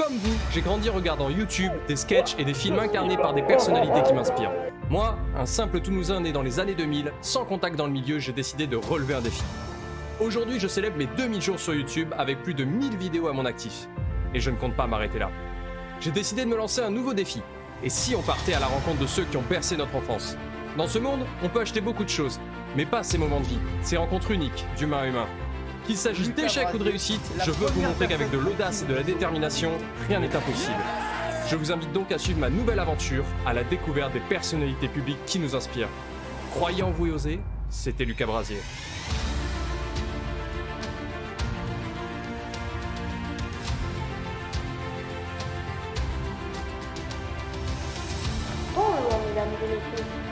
Comme vous, j'ai grandi regardant YouTube, des sketchs et des films incarnés par des personnalités qui m'inspirent. Moi, un simple Toulousain né dans les années 2000, sans contact dans le milieu, j'ai décidé de relever un défi. Aujourd'hui, je célèbre mes 2000 jours sur YouTube avec plus de 1000 vidéos à mon actif. Et je ne compte pas m'arrêter là. J'ai décidé de me lancer un nouveau défi. Et si on partait à la rencontre de ceux qui ont bercé notre enfance? Dans ce monde, on peut acheter beaucoup de choses, mais pas ces moments de vie, ces rencontres uniques d'humain à humain. Qu'il s'agisse d'échecs ou de réussite, je veux vous montrer qu'avec de l'audace et de la détermination, rien n'est impossible. Je vous invite donc à suivre ma nouvelle aventure à la découverte des personnalités publiques qui nous inspirent. Croyez en vous et osez, c'était Lucas Brasier. Bonjour mesdames et messieurs.